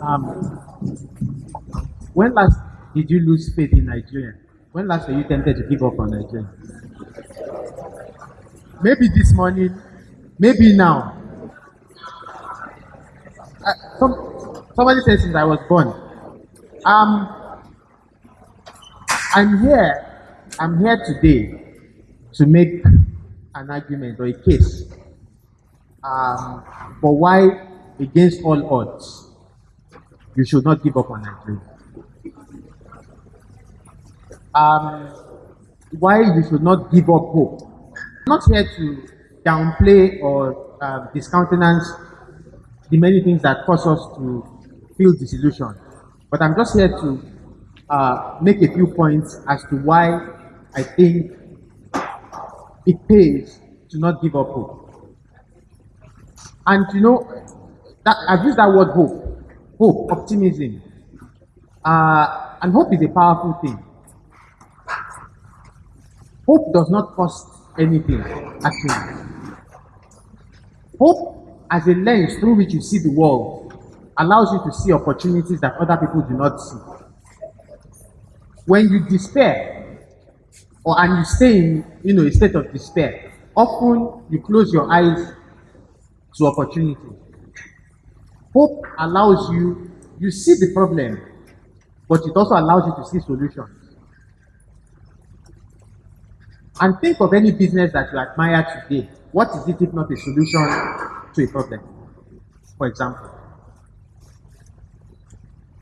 Um, when last did you lose faith in Nigeria? When last were you tempted to give up on Nigeria? Maybe this morning, maybe now. Uh, some, somebody said since I was born. Um, I'm here. I'm here today to make an argument or a case um, for why, against all odds, you should not give up on Nigeria. Um, why you should not give up hope. I'm not here to downplay or uh, discountenance the many things that cause us to feel disillusioned, but I'm just here to uh, make a few points as to why I think it pays to not give up hope. And you know, that, I've used that word hope, hope, optimism. Uh, and hope is a powerful thing. Hope does not cost anything, actually. Hope, as a lens through which you see the world, allows you to see opportunities that other people do not see. When you despair, or and you stay in you know, a state of despair, often you close your eyes to opportunity. Hope allows you, you see the problem, but it also allows you to see solutions. And think of any business that you admire today. What is it if not a solution to a problem? For example.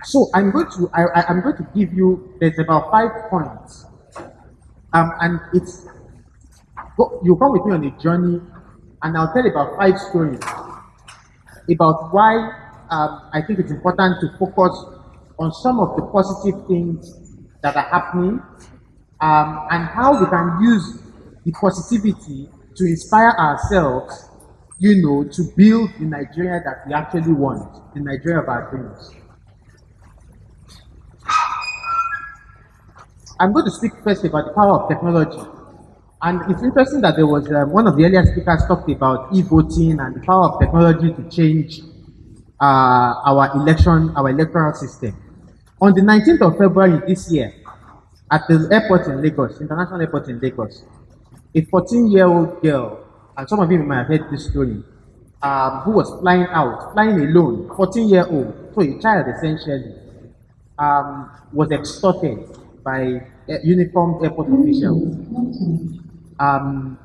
So I'm going to I, am going to give you there's about five points. Um, and it's you come with me on a journey, and I'll tell about five stories about why um, I think it's important to focus on some of the positive things that are happening um, and how we can use the positivity to inspire ourselves, you know, to build the Nigeria that we actually want, the Nigeria of our dreams. I'm going to speak first about the power of technology. And it's interesting that there was um, one of the earlier speakers talked about e-voting and the power of technology to change uh, our election, our electoral system. On the 19th of February this year, at the airport in Lagos, international airport in Lagos, a 14-year-old girl, and some of you might have heard this story, um, who was flying out, flying alone, 14-year-old, so a child essentially, um, was extorted by uniformed airport officials. Um,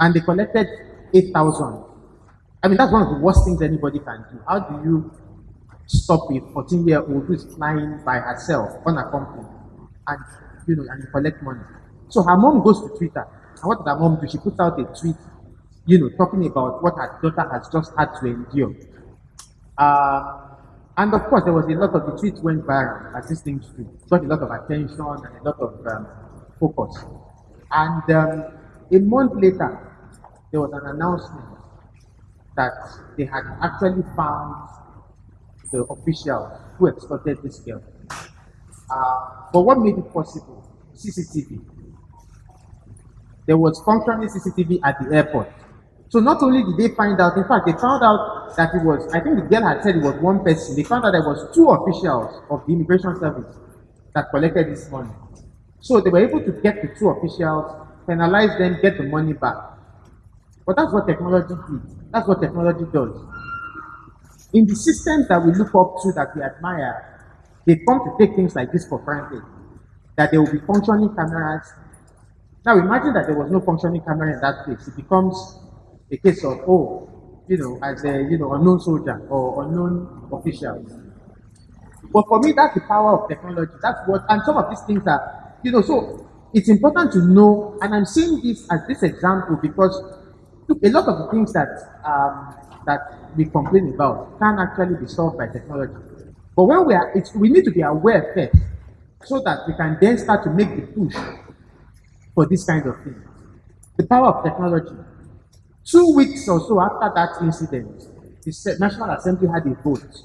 and they collected 8,000. I mean, that's one of the worst things anybody can do. How do you stop a 14 year old who's flying by herself, unaccompanied, and you know, and collect money? So her mom goes to Twitter. And what did her mom do? She puts out a tweet, you know, talking about what her daughter has just had to endure. Uh, and of course, there was a lot of the tweets went viral, as these things do. Got a lot of attention and a lot of um, focus. And um, a month later, there was an announcement that they had actually found the officials who extorted this girl. Uh, but what made it possible? CCTV. There was functioning CCTV at the airport. So not only did they find out, in fact, they found out that it was, I think the girl had said it was one person. They found out there was two officials of the immigration service that collected this money. So they were able to get the two officials, penalize them, get the money back. But that's what technology did. That's what technology does. In the systems that we look up to, that we admire, they come to take things like this for granted. That there will be functioning cameras. Now imagine that there was no functioning camera in that place. It becomes a case of, oh, you know, as a you know unknown soldier or unknown official. But for me, that's the power of technology. That's what, and some of these things are you know, so it's important to know, and I'm saying this as this example because a lot of the things that um, that we complain about can actually be solved by technology. But when we are, it's, we need to be aware first, so that we can then start to make the push for this kind of thing. The power of technology. Two weeks or so after that incident, the National Assembly had a vote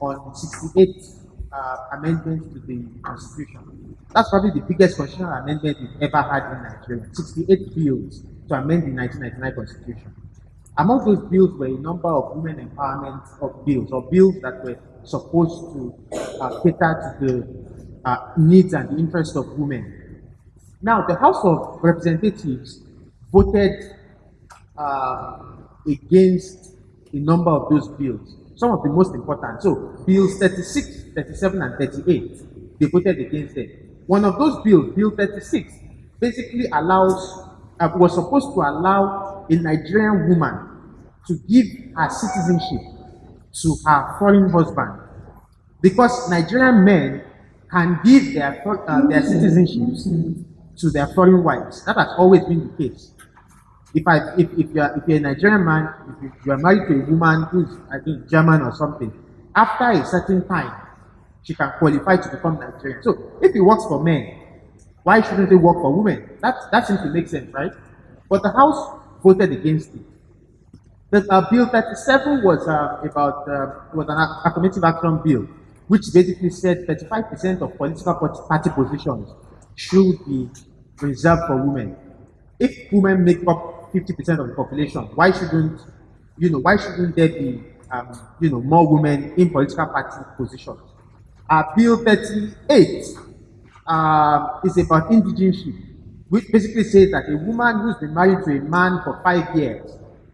on 68 uh, amendments to the Constitution. That's probably the biggest constitutional amendment we've ever had in Nigeria. 68 bills to amend the 1999 Constitution. Among those bills were a number of women empowerment of bills, or bills that were supposed to uh, cater to the uh, needs and the interests of women. Now, the House of Representatives voted uh, against a number of those bills, some of the most important. So, bills 36, 37, and 38, they voted against them. One of those bills, Bill 36, basically allows, uh, was supposed to allow a Nigerian woman to give her citizenship to her foreign husband because Nigerian men can give their, uh, their citizenships to their foreign wives. That has always been the case. If I if, if you're if you're a Nigerian man, if you are married to a woman who's I think German or something, after a certain time, she can qualify to become Nigerian. So if it works for men, why shouldn't it work for women? That that seems to make sense, right? But the House voted against it. The uh, Bill 37 was uh, about uh, was an affirmative action bill, which basically said 35% of political party positions should be reserved for women. If women make up 50% of the population, why shouldn't you know why shouldn't there be um, you know more women in political party positions? Uh, bill 38 uh, is about indigeneship, which basically says that a woman who's been married to a man for five years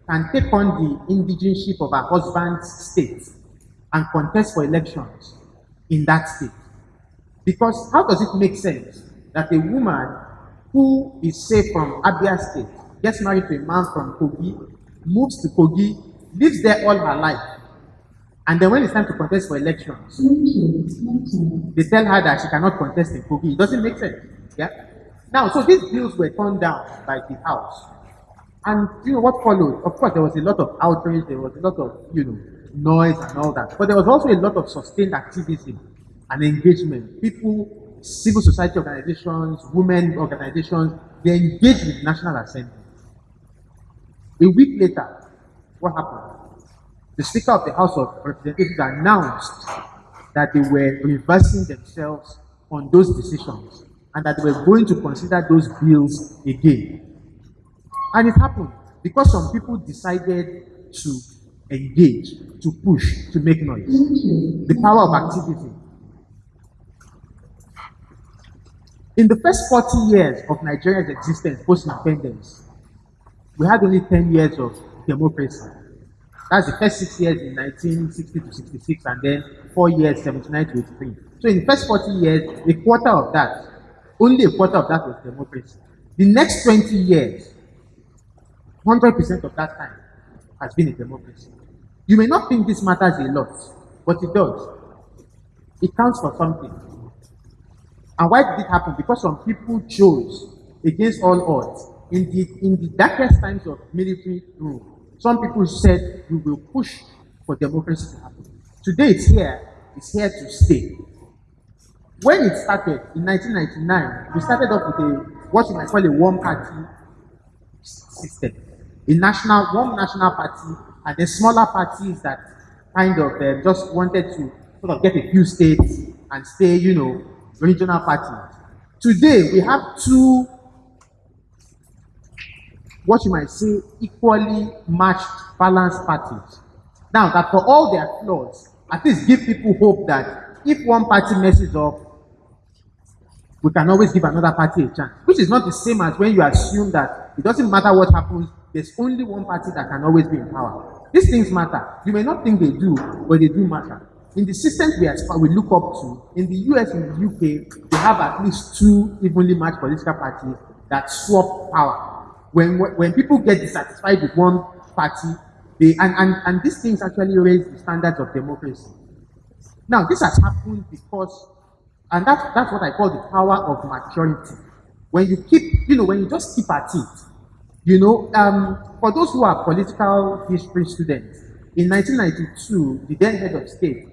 can take on the indigeneship of her husband's state and contest for elections in that state. Because how does it make sense that a woman who is, say, from Abia State gets married to a man from Kogi, moves to Kogi, lives there all her life, and then when it's time to contest for elections, they tell her that she cannot contest in Kogi. It doesn't make sense. Yeah? Now, so these bills were turned down by the House. And you know what followed? Of course, there was a lot of outrage, there was a lot of, you know, noise and all that. But there was also a lot of sustained activism and engagement. People, civil society organizations, women organizations, they engaged with the National Assembly. A week later, what happened? The Speaker of the House of Representatives announced that they were reversing themselves on those decisions and that they were going to consider those bills again. And it happened because some people decided to engage, to push, to make noise. The power of activity. In the first 40 years of Nigeria's existence post independence, we had only 10 years of democracy. That's the first six years in 1960 to 66, and then four years, 79 to 83. So in the first 40 years, a quarter of that, only a quarter of that was democracy. The next 20 years, 100% of that time has been a democracy. You may not think this matters a lot, but it does. It counts for something. And why did it happen? Because some people chose against all odds. In the, in the darkest times of military rule, some people said we will push for democracy to happen. Today it's here, it's here to stay. When it started in 1999, we started off with a what you might call a one party system a national, one national party, and the smaller parties that kind of uh, just wanted to sort of get a few states and stay, you know, regional parties. Today, we have two, what you might say, equally matched, balanced parties. Now, that for all their flaws, at least give people hope that if one party messes up, we can always give another party a chance, which is not the same as when you assume that it doesn't matter what happens, there's only one party that can always be in power. These things matter. You may not think they do, but they do matter. In the systems we, we look up to, in the US and the UK, they have at least two evenly matched political parties that swap power. When, when people get dissatisfied with one party, they, and, and, and these things actually raise the standards of democracy. Now, this has happened because, and that's, that's what I call the power of maturity. When you keep, you know, when you just keep at it, you know, um, for those who are political history students, in 1992, the then head of state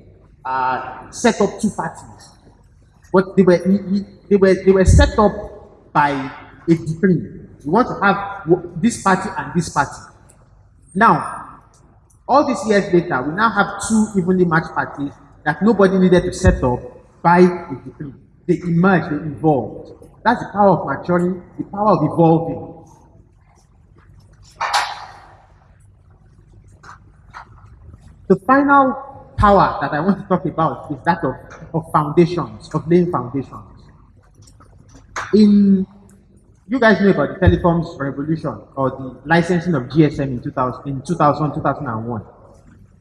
uh, set up two parties. But they were, they, were, they were set up by a decree. We want to have this party and this party. Now, all these years later, we now have two evenly matched parties that nobody needed to set up by a decree. They emerged, they evolved. That's the power of maturing, the power of evolving. The final power that I want to talk about is that of, of foundations, of laying foundations. In you guys know about the telecoms revolution or the licensing of GSM in 2000, in 2000 2001.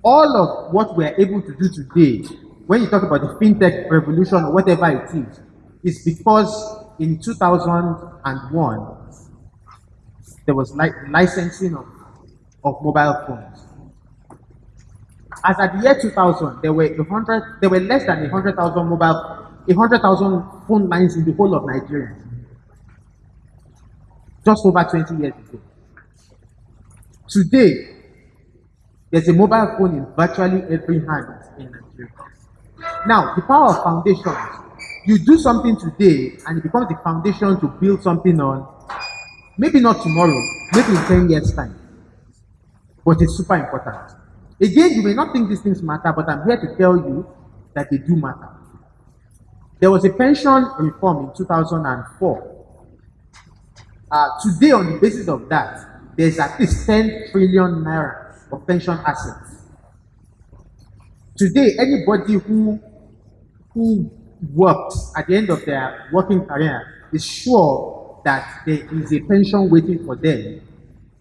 All of what we're able to do today, when you talk about the fintech revolution or whatever it is, is because in 2001 there was li licensing of, of mobile phones. As at the year 2000, there were 100, there were less than 100,000 mobile, 100,000 phone lines in the whole of Nigeria. Just over 20 years ago. Today, there's a mobile phone in virtually every hand in Nigeria. Now, the power of foundations. You do something today and it becomes the foundation to build something on. Maybe not tomorrow, maybe in 10 years' time. But it's super important. Again, you may not think these things matter, but I'm here to tell you that they do matter. There was a pension reform in 2004. Uh, today, on the basis of that, there's at least 10 trillion naira of pension assets. Today, anybody who who works at the end of their working career is sure that there is a pension waiting for them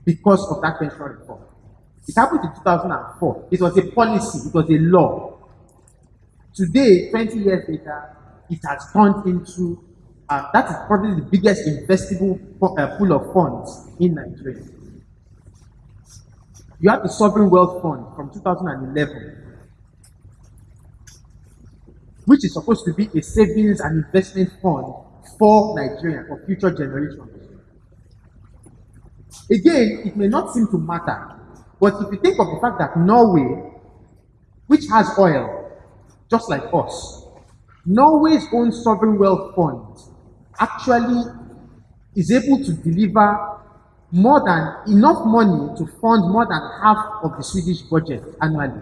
because of that pension reform. It happened in 2004. It was a policy, it was a law. Today, 20 years later, it has turned into uh, that is probably the biggest investable uh, pool of funds in Nigeria. You have the Sovereign Wealth Fund from 2011, which is supposed to be a savings and investment fund for Nigeria, for future generations. Again, it may not seem to matter, but if you think of the fact that Norway, which has oil, just like us, Norway's own sovereign wealth fund actually is able to deliver more than enough money to fund more than half of the Swedish budget annually.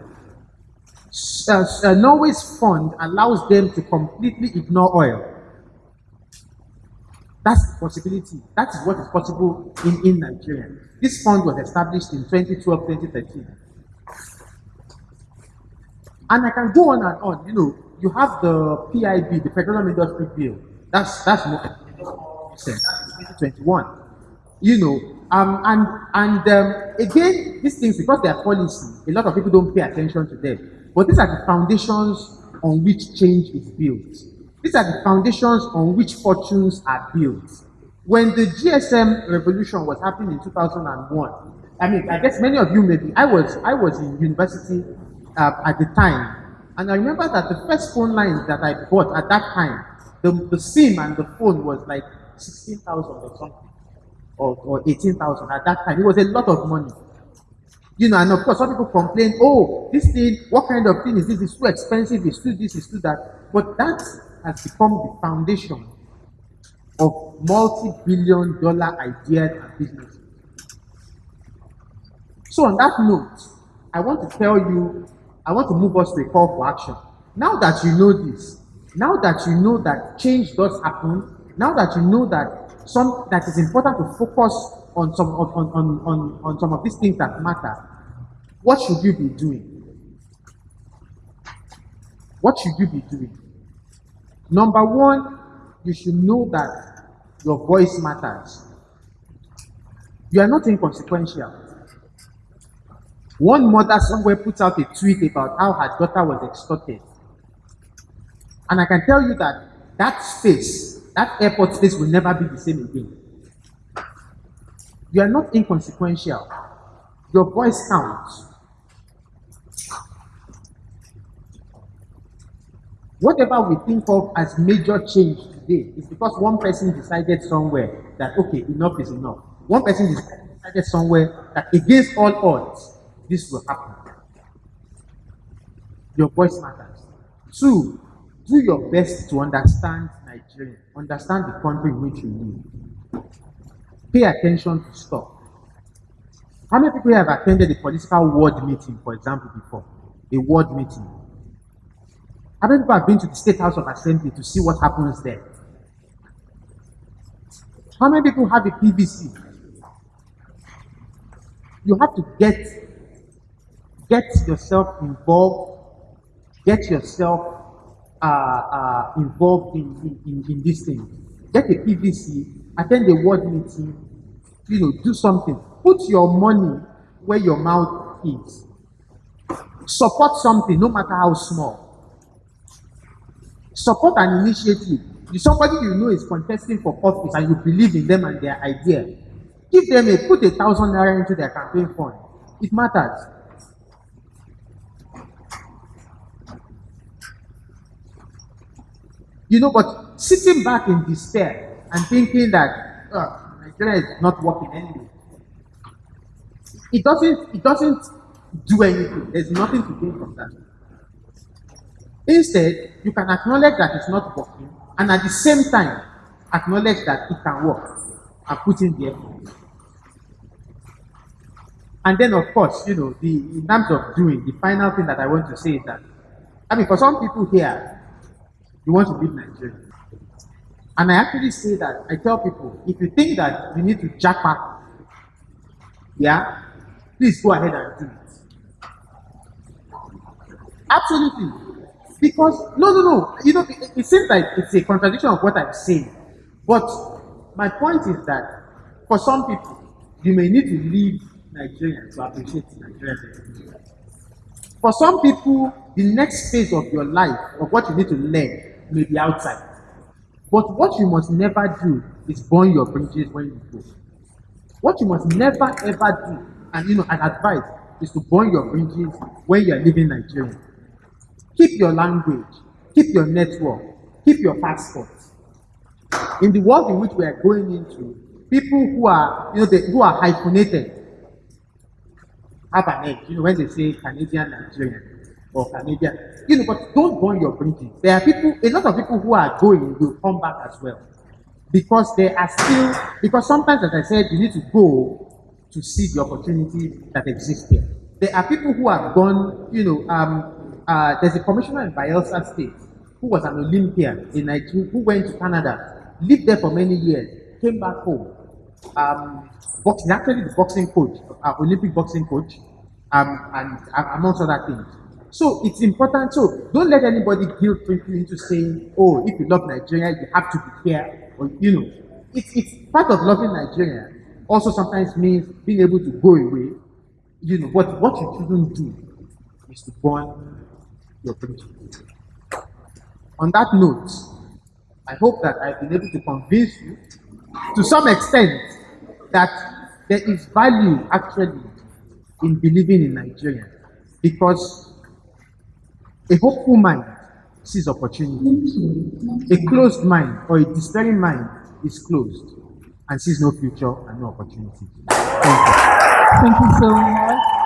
Uh, uh, Norway's fund allows them to completely ignore oil. That's the possibility. That is what is possible in, in Nigeria. This fund was established in 2012, 2013. And I can go on and on. You know, you have the PIB, the Petroleum Industry Bill. That's that's more 2021. You know, um, and and um, again, these things because they are policy, a lot of people don't pay attention to them. But these are the foundations on which change is built. These are the foundations on which fortunes are built. When the GSM revolution was happening in 2001, I mean, I guess many of you maybe, I was, I was in university uh, at the time, and I remember that the first phone lines that I bought at that time, the, the SIM and the phone was like 16,000 or something, or, or 18,000 at that time. It was a lot of money. You know, and of course, some people complain, oh, this thing, what kind of thing is this? It's too expensive, it's too this, it's too that. But that has become the foundation of multi-billion dollar ideas and businesses. So on that note, I want to tell you, I want to move us to a call for action. Now that you know this, now that you know that change does happen, now that you know that some that is important to focus on some on, on, on, on some of these things that matter, what should you be doing? What should you be doing? Number one, you should know that your voice matters. You are not inconsequential. One mother somewhere put out a tweet about how her daughter was extorted. And I can tell you that that space, that airport space will never be the same again. You are not inconsequential. Your voice counts. Whatever we think of as major change today is because one person decided somewhere that, okay, enough is enough. One person decided somewhere that against all odds, this will happen. Your voice matters. Two, do your best to understand Nigeria, understand the country in which you live. Pay attention to stuff. How many people have attended a political ward meeting, for example, before? A ward meeting. How many people have been to the State House of Assembly to see what happens there? How many people have a PVC? You have to get get yourself involved, get yourself uh, uh, involved in, in, in, this thing. Get a PVC, attend a ward meeting, you know, do something. Put your money where your mouth is. Support something, no matter how small. Support an initiative. If somebody you know is contesting for office and you believe in them and their idea, give them a put a thousand naira into their campaign fund. It matters. You know, but sitting back in despair and thinking that ah, Nigeria is not working anyway, it doesn't. It doesn't do anything. There's nothing to gain from that. Instead, you can acknowledge that it's not working, and at the same time, acknowledge that it can work and put in the effort. And then, of course, you know, the in terms of doing, the final thing that I want to say is that, I mean, for some people here, you want to leave Nigeria. And I actually say that, I tell people, if you think that you need to japa, yeah, please go ahead and do it. Absolutely. Because, no, no, no, you know, it, it seems like it's a contradiction of what I'm saying. But my point is that for some people, you may need to leave Nigeria to appreciate Nigeria. For some people, the next phase of your life, of what you need to learn, may be outside. But what you must never do is burn your bridges when you go. What you must never ever do, and you know, an advice is to burn your bridges when you are leaving Nigeria. Keep your language, keep your network, keep your passport. In the world in which we are going into, people who are, you know, they, who are hyphenated have an edge. You know, when they say Canadian Nigerian or Canadian, you know, but don't burn your bridges. There are people, a lot of people who are going will come back as well. Because they are still, because sometimes, as I said, you need to go to see the opportunity that exists here. There are people who have gone, you know, um, uh, there's a commissioner in Bayelsa State who was an Olympian in Nigeria, who went to Canada, lived there for many years, came back home. Um, boxing, actually the boxing coach, uh, Olympic boxing coach, um, and uh, amongst other things. So it's important. So don't let anybody guilt trip you into saying, "Oh, if you love Nigeria, you have to be here," or you know, it's it's part of loving Nigeria. Also, sometimes means being able to go away. You know, but what you shouldn't do is to burn your bridges. On that note, I hope that I've been able to convince you to some extent that there is value actually in believing in Nigeria because a hopeful mind sees opportunity. A closed mind or a despairing mind is closed and sees no future and no opportunity. Thank you. Thank you so much.